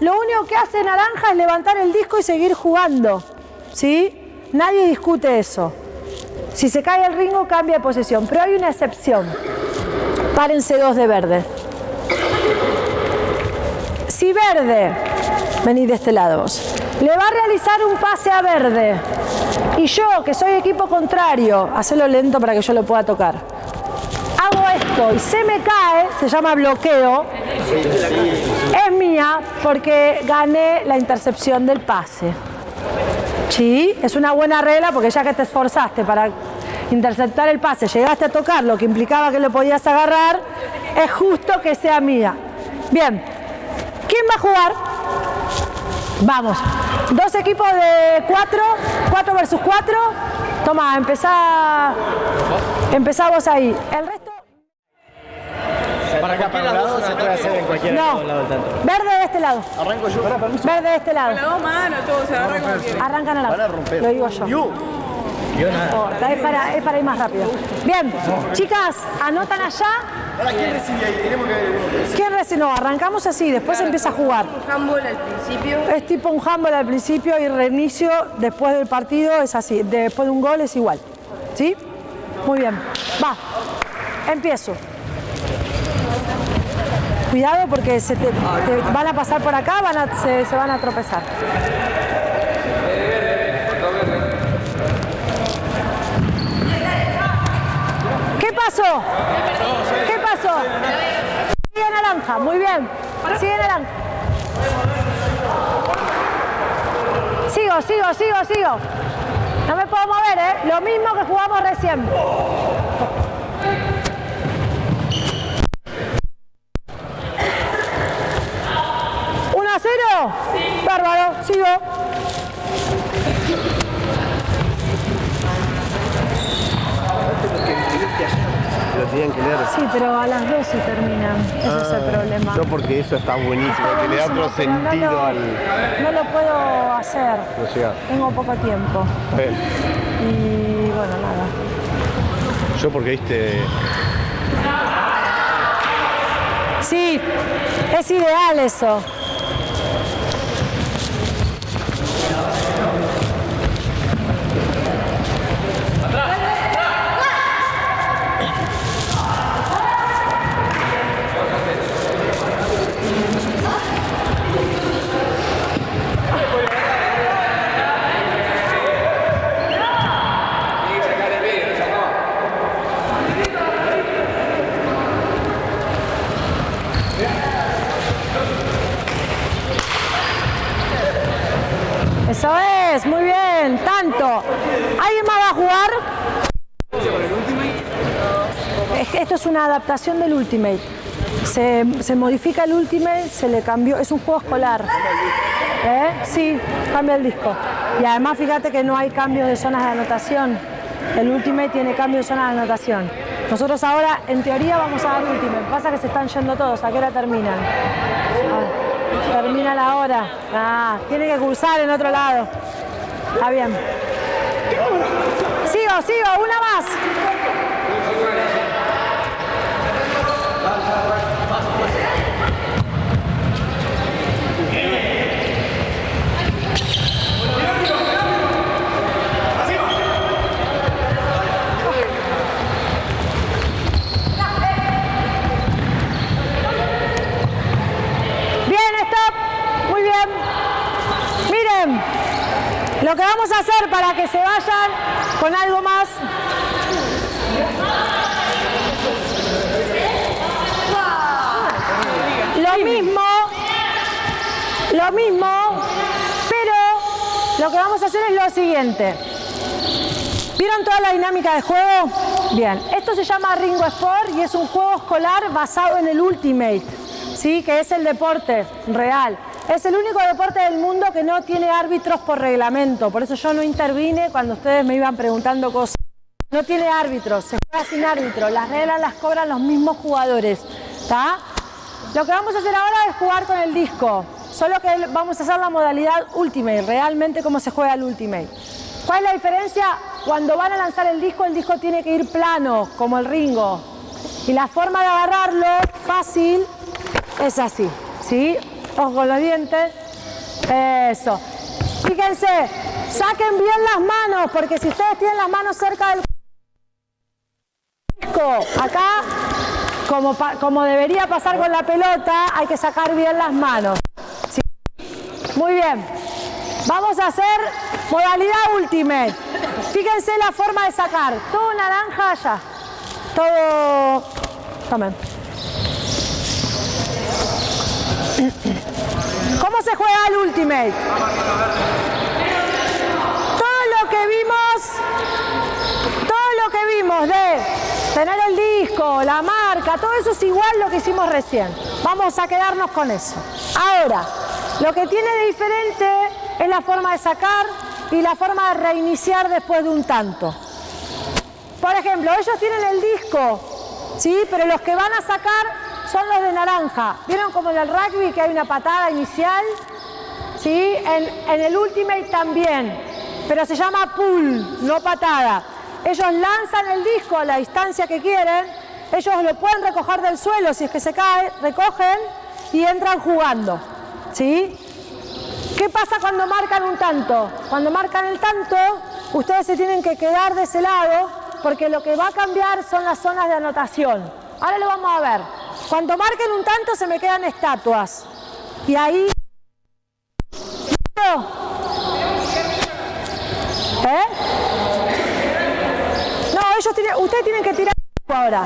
Lo único que hace naranja es levantar el disco y seguir jugando. ¿Sí? Nadie discute eso. Si se cae el ringo cambia de posesión, pero hay una excepción. Párense dos de verde. Si verde, venid de este lado le va a realizar un pase a verde y yo, que soy equipo contrario, hacelo lento para que yo lo pueda tocar, hago esto y se me cae, se llama bloqueo, es mía porque gané la intercepción del pase. Sí, es una buena regla porque ya que te esforzaste para interceptar el pase, llegaste a tocar lo que implicaba que lo podías agarrar, es justo que sea mía. Bien, ¿quién va a jugar? Vamos, dos equipos de cuatro, cuatro versus cuatro. Toma, empezá, empezá vos ahí. El resto, Para acá, para un lado, se puede hacer en cualquier no. Verde de este lado. Arranco yo. Para, permiso. Verde de este lado. dos manos, todo se agarra como quiere. Arrancan a la Van a romper. Lo digo yo. Yu. No importa, es para, es para ir más rápido. Bien, chicas, anotan allá. Ahora, ¿quién recibe ahí? Tenemos que... ¿Quién recibe? No, arrancamos así, después empieza a jugar. Handball al principio. Es tipo un handball al principio y reinicio después del partido es así. Después de un gol es igual. ¿Sí? Muy bien. Va. Empiezo. Cuidado porque se te, van a pasar por acá, se, se van a tropezar. ¿Qué pasó? ¿Qué pasó? Sigue naranja, muy bien. Sigue naranja. Sigo, sigo, sigo, sigo. No me puedo mover, ¿eh? Lo mismo que jugamos recién. ¿1 a 0? Bárbaro, sigo. Lo tenían que leer. Sí, pero a las 12 terminan. Ese es el problema. Yo porque eso está buenísimo, que le da otro pero no sentido lo- al... No lo puedo hacer. No llega. Tengo poco tiempo. Ver. Y bueno, nada. Yo porque viste. Sí, es ideal eso. Eso es, muy bien, tanto. ¿Alguien más va a jugar? Esto es una adaptación del Ultimate. Se, se modifica el Ultimate, se le cambió, es un juego escolar. ¿Eh? Sí, cambia el disco. Y además fíjate que no hay cambio de zonas de anotación. El Ultimate tiene cambio de zonas de anotación. Nosotros ahora, en teoría, vamos a dar Ultimate. Pasa que se están yendo todos. ¿A qué hora terminan? Ah, termina la hora. Ah, tiene que cursar en otro lado. Está bien. Sigo, sigo, una más. Bien, stop. Muy bien. Miren, lo que vamos a hacer para que se vayan con algo más. Lo mismo, lo mismo, pero lo que vamos a hacer es lo siguiente. ¿Vieron toda la dinámica de juego? Bien, esto se llama Ringo Sport y es un juego escolar basado en el Ultimate, ¿sí? que es el deporte real. Es el único deporte del mundo que no tiene árbitros por reglamento, por eso yo no intervine cuando ustedes me iban preguntando cosas. No tiene árbitros, se juega sin árbitro, las reglas las cobran los mismos jugadores. ¿está? Lo que vamos a hacer ahora es jugar con el disco, solo que vamos a hacer la modalidad Ultimate, realmente cómo se juega el Ultimate. ¿Cuál es la diferencia? Cuando van a lanzar el disco, el disco tiene que ir plano, como el Ringo. Y la forma de agarrarlo, fácil, es así, ¿sí? Ojo los dientes. Eso. Fíjense, saquen bien las manos, porque si ustedes tienen las manos cerca del disco, acá, como, como debería pasar con la pelota, hay que sacar bien las manos. Muy bien. Vamos a hacer modalidad ultimate. Fíjense la forma de sacar. Todo naranja allá. Todo... Tomen. ¿Cómo se juega el ultimate? Todo lo que vimos, todo lo que vimos de tener el disco, la marca, todo eso es igual lo que hicimos recién. Vamos a quedarnos con eso. Ahora, lo que tiene de diferente es la forma de sacar y la forma de reiniciar después de un tanto. Por ejemplo, ellos tienen el disco, ¿sí? Pero los que van a sacar son los de naranja. ¿Vieron como en el rugby que hay una patada inicial? ¿Sí? En, en el Ultimate también, pero se llama pull, no patada. Ellos lanzan el disco a la distancia que quieren, ellos lo pueden recoger del suelo si es que se cae, recogen y entran jugando. ¿Sí? ¿Qué pasa cuando marcan un tanto? Cuando marcan el tanto, ustedes se tienen que quedar de ese lado porque lo que va a cambiar son las zonas de anotación. Ahora lo vamos a ver. Cuando marquen un tanto se me quedan estatuas. Y ahí... ¿Eh? No, ellos tienen, ustedes tienen que tirar ahora.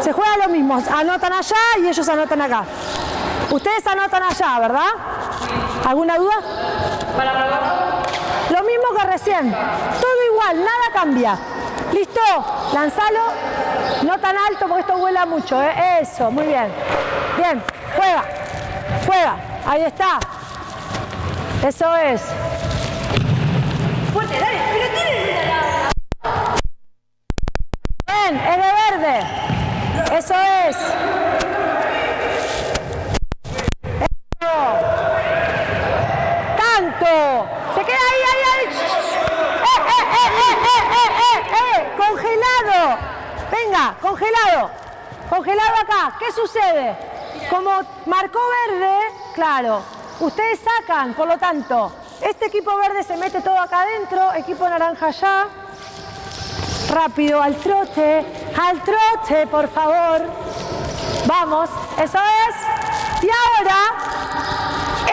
Se juega lo mismo, anotan allá y ellos anotan acá. Ustedes anotan allá, ¿verdad? ¿Alguna duda? Lo mismo que recién. Todo igual, nada cambia. ¿Listo? Lanzalo. No tan alto porque esto vuela mucho. ¿eh? Eso, muy bien. Bien, juega. Juega. Ahí está. Eso es. Fuerte, dale, pero tiene Bien, es de verde. Eso es. Eso. Tanto. Se queda ahí, ahí, ahí. Eh, eh, eh, eh, eh, congelado. Congelado acá. ¿Qué sucede? Como marcó verde, claro, ustedes sacan, por lo tanto, este equipo verde se mete todo acá adentro, equipo naranja allá. Rápido, al trote, al trote, por favor. Vamos, eso es. Y ahora,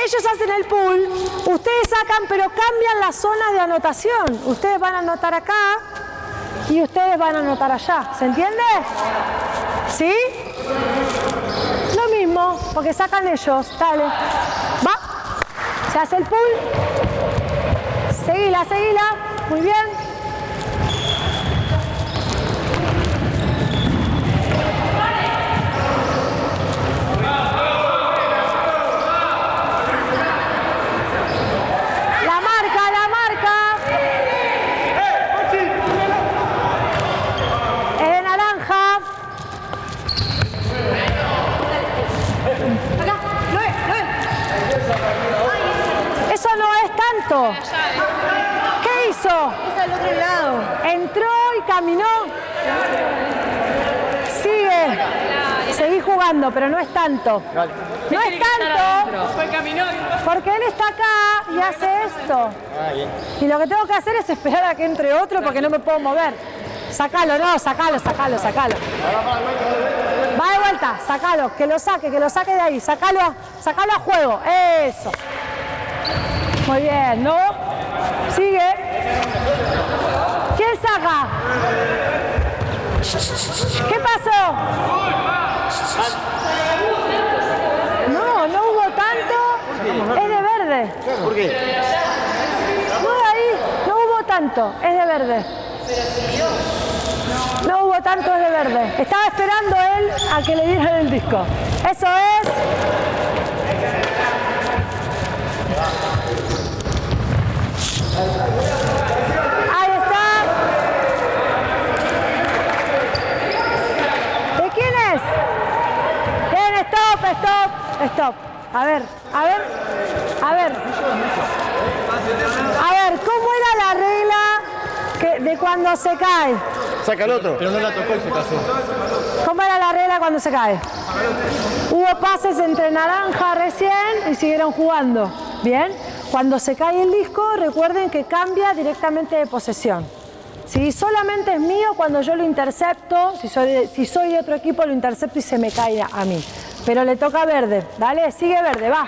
ellos hacen el pool, ustedes sacan, pero cambian la zona de anotación. Ustedes van a anotar acá y ustedes van a anotar allá. ¿Se entiende? ¿Sí? Lo mismo, porque sacan ellos. Dale. Va. Se hace el pool. Seguila, seguila. Muy bien. La marca, la marca. Es de naranja. Eso no es tanto. ¿Qué hizo? al otro lado. Entró y caminó. Sigue. Seguí jugando, pero no es tanto. No es tanto. Porque él está acá y hace esto. Y lo que tengo que hacer es esperar a que entre otro porque no me puedo mover. Sacalo, no, sacalo, sacalo, sacalo. Va de vuelta, sacalo, que lo saque, que lo saque de ahí. Sacalo, sacalo a juego. Eso. Muy bien, ¿no? Sigue. ¿Qué pasó? No, no hubo tanto. Es de verde. ¿Por qué? No ahí, no hubo tanto. Es de verde. No hubo tanto, es de verde. Estaba esperando él a que le dieran el disco. Eso es. Ahí está. ¿De quién es? Bien, stop, stop. A ver, a ver, a ver. A ver, ¿cómo era la regla que- de cuando se cae? Saca el otro. Pero no la tocó y se casó. ¿Cómo era la regla cuando se cae? Hubo pases entre naranja recién y siguieron jugando. Bien. Cuando se cae el disco, recuerden que cambia directamente de posesión. Si solamente es mío cuando yo lo intercepto, si soy, de, si soy de otro equipo lo intercepto y se me cae a mí. Pero le toca verde. Dale, sigue verde, va.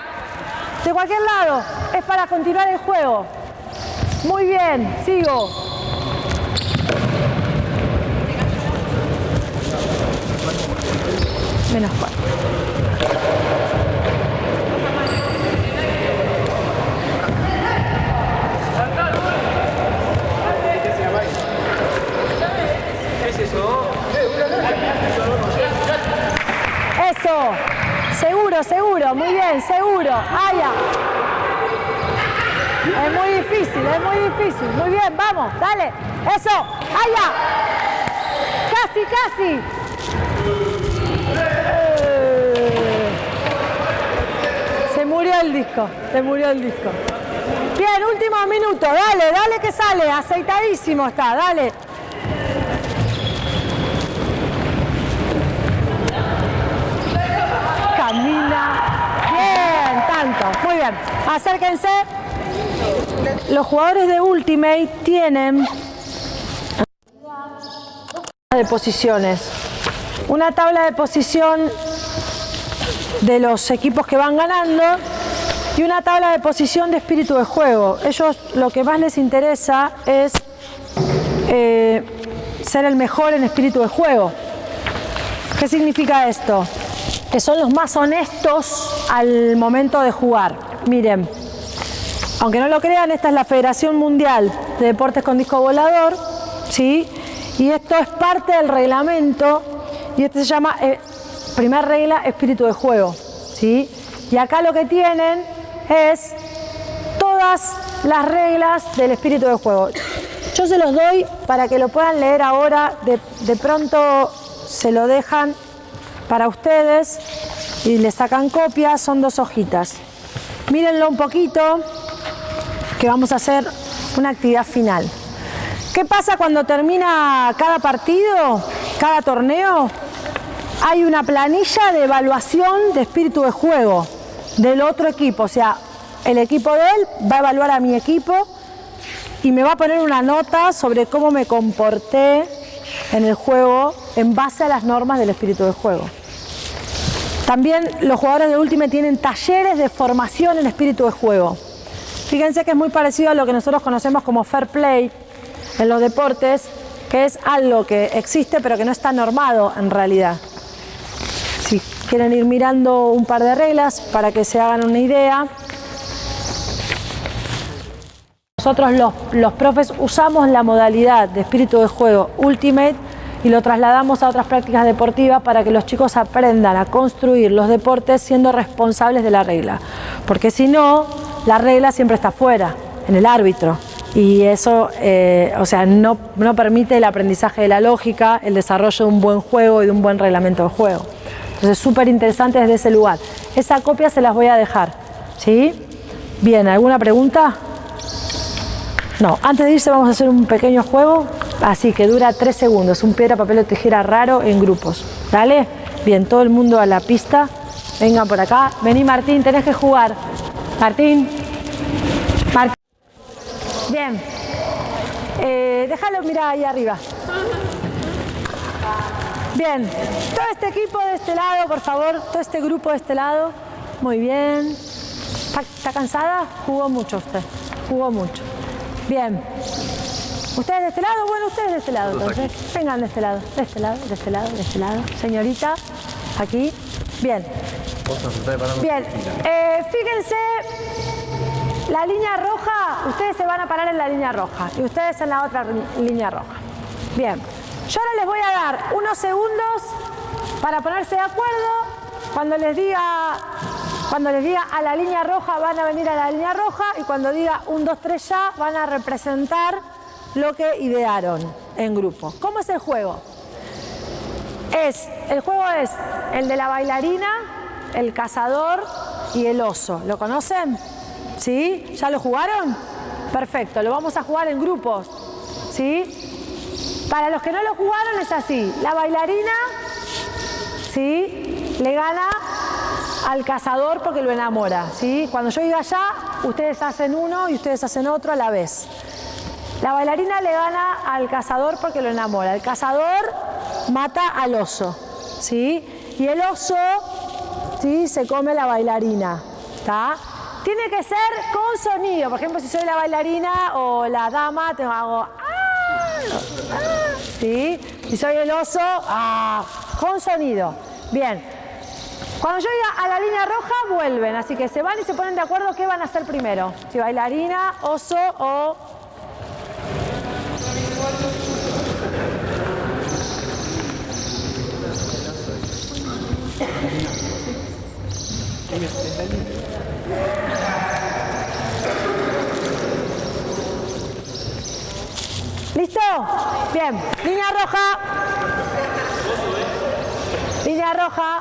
De cualquier lado, es para continuar el juego. Muy bien, sigo. Menos cuatro. Seguro, seguro. Muy bien, seguro. Allá. Es muy difícil, es muy difícil. Muy bien, vamos, dale. Eso. Allá. Casi, casi. Eh. Se murió el disco, se murió el disco. Bien, último minuto, dale, dale que sale, aceitadísimo está, dale. Camina. Bien, tanto, muy bien. Acérquense. Los jugadores de Ultimate tienen de posiciones. Una tabla de posición de los equipos que van ganando y una tabla de posición de espíritu de juego. Ellos lo que más les interesa es eh, ser el mejor en espíritu de juego. ¿Qué significa esto? Que son los más honestos al momento de jugar. Miren, aunque no lo crean, esta es la Federación Mundial de Deportes con Disco Volador, ¿sí? Y esto es parte del reglamento y este se llama, eh, primera regla, espíritu de juego, ¿sí? Y acá lo que tienen es todas las reglas del espíritu de juego. Yo se los doy para que lo puedan leer ahora, de pronto se lo dejan para ustedes y le sacan copia, son dos hojitas. Mírenlo un poquito, que vamos a hacer una actividad final. ¿Qué pasa cuando termina cada partido? cada torneo hay una planilla de evaluación de espíritu de juego del otro equipo. O sea, el equipo de él va a evaluar a mi equipo y me va a poner una nota sobre cómo me comporté en el juego en base a las normas del espíritu de juego. También los jugadores de Ultimate tienen talleres de formación en espíritu de juego. Fíjense que es muy parecido a lo que nosotros conocemos como fair play en los deportes, que es algo que existe pero que no está normado en realidad. Si quieren ir mirando un par de reglas para que se hagan una idea. Nosotros los, profes usamos la modalidad de espíritu de juego Ultimate y lo trasladamos a otras prácticas deportivas para que los chicos aprendan a construir los deportes siendo responsables de la regla. Porque si no, la regla siempre está fuera, en el árbitro. Y eso, eh, o sea, no, no permite el aprendizaje de la lógica, el desarrollo de un buen juego y de un buen reglamento de juego. Entonces, súper interesante desde ese lugar. Esa copia se las voy a dejar, ¿sí? Bien, ¿alguna pregunta? No, antes de irse vamos a hacer un pequeño juego, así que dura tres segundos, un piedra, papel o tijera raro en grupos. ¿Dale? Bien, todo el mundo a la pista. Venga por acá. Vení Martín, tenés que jugar. Martín. Martín. Bien. Eh, déjalo mirar ahí arriba. Bien. Todo este equipo de este lado, por favor. Todo este grupo de este lado. Muy bien. ¿Está, está cansada? Jugó mucho usted. Jugó mucho. Bien. ¿Ustedes de este lado? Bueno, ustedes de este lado, entonces. Vengan de este lado, de este lado, de este lado, de este lado. Señorita, aquí. Bien. Bien. Eh, fíjense, la línea roja, ustedes se van a parar en la línea roja y ustedes en la otra línea roja. Bien. Yo ahora les voy a dar unos segundos para ponerse de acuerdo. Cuando les diga cuando les diga a la línea roja van a venir a la línea roja y cuando diga 1, 2, 3 ya van a representar lo que idearon en grupo. ¿Cómo es el juego? Es, el juego es el de la bailarina, el cazador y el oso. ¿Lo conocen? ¿Sí? ¿Ya lo jugaron? Perfecto, lo vamos a jugar en grupos. ¿Sí? Para los que no lo jugaron es así. La bailarina, ¿sí? Le gana al cazador porque lo enamora. ¿sí? Cuando yo diga ya, ustedes hacen uno y ustedes hacen otro a la vez. La bailarina le gana al cazador porque lo enamora. El cazador mata al oso. ¿sí? Y el oso ¿sí? se come la bailarina. ¿tá? Tiene que ser con sonido. Por ejemplo, si soy la bailarina o la dama, te hago... ¡Ah! ¡Ah! ¿sí? Si soy el oso, ¡ah! con sonido. Bien, cuando yo diga a la línea roja, vuelven. Así que se van y se ponen de acuerdo qué van a hacer primero. Si bailarina, oso o... ¿Listo? Bien. Línea roja. Línea roja.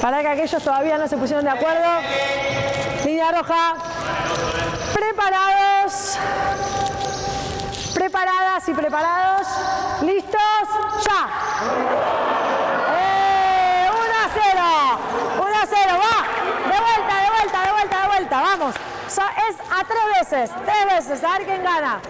Para que aquellos todavía no se pusieron de acuerdo. Línea roja. Preparados. Preparadas y preparados. ¿Listos? ¡Ya! ¡Eh! 1 a 0. 1 a 0. Va. De vuelta, de vuelta, de vuelta, de vuelta. Vamos. Es a tres veces. Tres veces. A ver quién gana.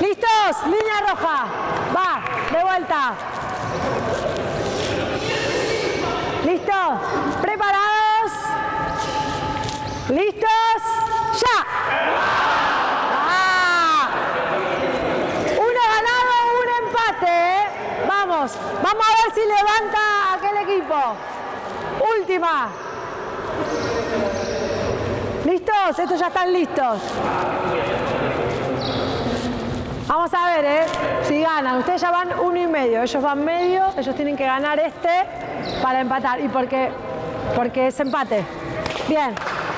¿Listos? Línea roja. Va, de vuelta. ¿Listo? ¿Preparados? ¿Listos? ¡Ya! Ah. Uno un empate. ¿eh? Vamos, vamos a ver si levanta aquel equipo. Última. ¿Listos? Estos ya están listos. ¿Eh? Si ganan. Ustedes ya van uno y medio. Ellos van medio. Ellos tienen que ganar este para empatar. ¿Y por qué? Porque es empate. Bien.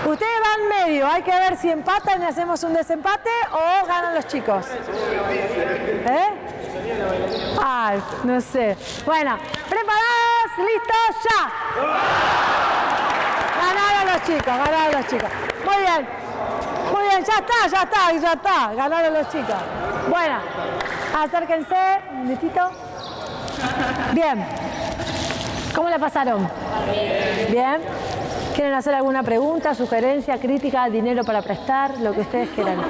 Ustedes van medio, hay que ver si empatan y hacemos un desempate o ganan los chicos. ¿Eh? No sé. Bueno, ¿preparados? ¿Listos? ¡Ya! Ganaron los chicos, ganaron los chicos. Muy bien. Muy bien, ya está, ya está, ya está. Ganaron los chicos. Bueno, acérquense, un minutito. Bien. ¿Cómo la pasaron? Bien. ¿Quieren hacer alguna pregunta, sugerencia, crítica, dinero para prestar, lo que ustedes quieran?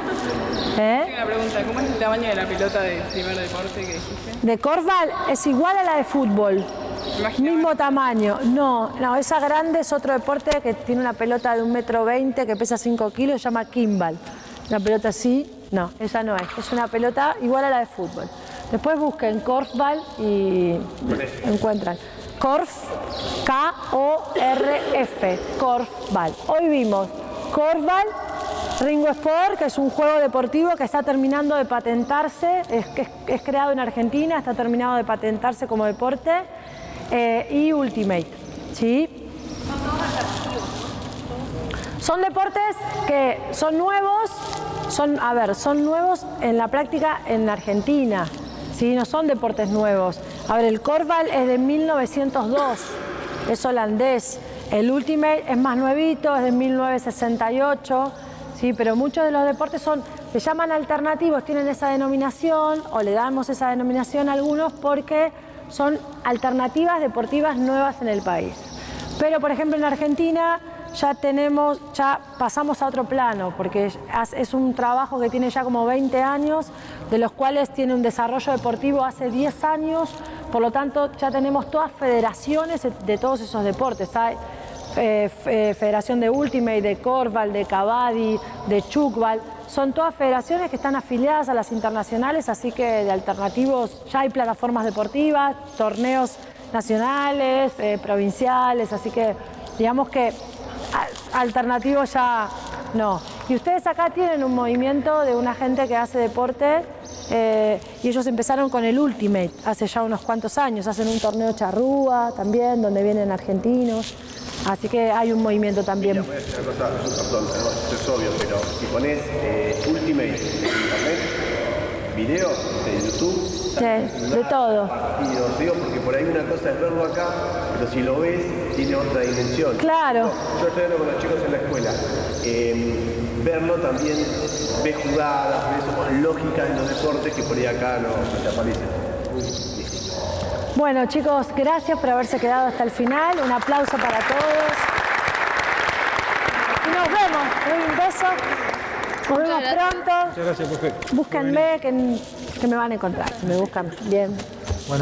¿Eh? Una pregunta, ¿cómo es el tamaño de la pelota del primer deporte que dijiste? De Corval es igual a la de fútbol. Mismo tamaño. No, no, esa grande es otro deporte que tiene una pelota de un metro veinte que pesa 5 kilos, se llama Kimball. Una pelota así, no, esa no es. Es una pelota igual a la de fútbol. Después busquen Korfball y encuentran. Korf, K-O-R-F, Korfball. Hoy vimos Korfball, Ringo Sport, que es un juego deportivo que está terminando de patentarse, es, creado en Argentina, está terminado de patentarse como deporte, eh, y Ultimate. ¿sí? Son deportes que son nuevos, son, a ver, son nuevos en la práctica en Argentina, ¿sí? no son deportes nuevos. A ver, el Corval es de 1902, es holandés. El Ultimate es más nuevito, es de 1968, ¿sí? pero muchos de los deportes son, se llaman alternativos, tienen esa denominación, o le damos esa denominación a algunos porque son alternativas deportivas nuevas en el país. Pero, por ejemplo, en Argentina ya tenemos, ya pasamos a otro plano, porque es un trabajo que tiene ya como 20 años, de los cuales tiene un desarrollo deportivo hace 10 años, por lo tanto ya tenemos todas federaciones de todos esos deportes. Hay eh, Federación de Ultimate, de Corval, de Cavadi, de Chukbal, son todas federaciones que están afiliadas a las internacionales, así que de alternativos ya hay plataformas deportivas, torneos nacionales, eh, provinciales, así que digamos que alternativos ya no. Y ustedes acá tienen un movimiento de una gente que hace deporte eh, y ellos empezaron con el Ultimate hace ya unos cuantos años, hacen un torneo charrúa también, donde vienen argentinos. Así que hay un movimiento también. Es obvio, pero si pones eh, Ultimate en internet, de YouTube, sí, de todo. Partidos, digo, porque por ahí una cosa es verlo acá, pero si lo ves, tiene otra dimensión. Claro. No, yo estoy hablando con los chicos en la escuela. Eh, verlo también, ves jugadas, ves lógicas en los deportes que por ahí acá no, no te aparecen. Bueno chicos, gracias por haberse quedado hasta el final. Un aplauso para todos. Y nos vemos. Un beso. Nos vemos pronto. Muchas gracias, profe. Búsquenme que, que me van a encontrar. Me buscan bien.